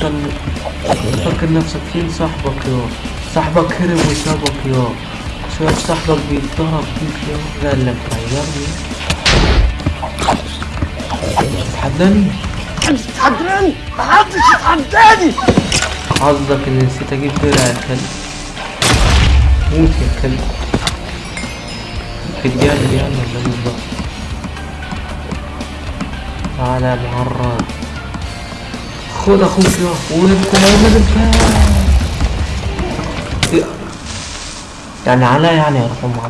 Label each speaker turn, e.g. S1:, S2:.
S1: فاكر نفسك فين صاحبك يا صاحبك هرب وسابك يا شايف صاحبك بيتضرب؟ فيك يا قال لك غيرني تتحداني؟
S2: مش تتحداني محدش يتحداني.
S1: حظك إني نسيت أجيب درع يا كلب؟ موت يا كلب. بتجاهل يعني ولا بالظبط تعالى يا معرض خد أخوك يا وانت ايمن الفاس يعني على يعني يا رحمة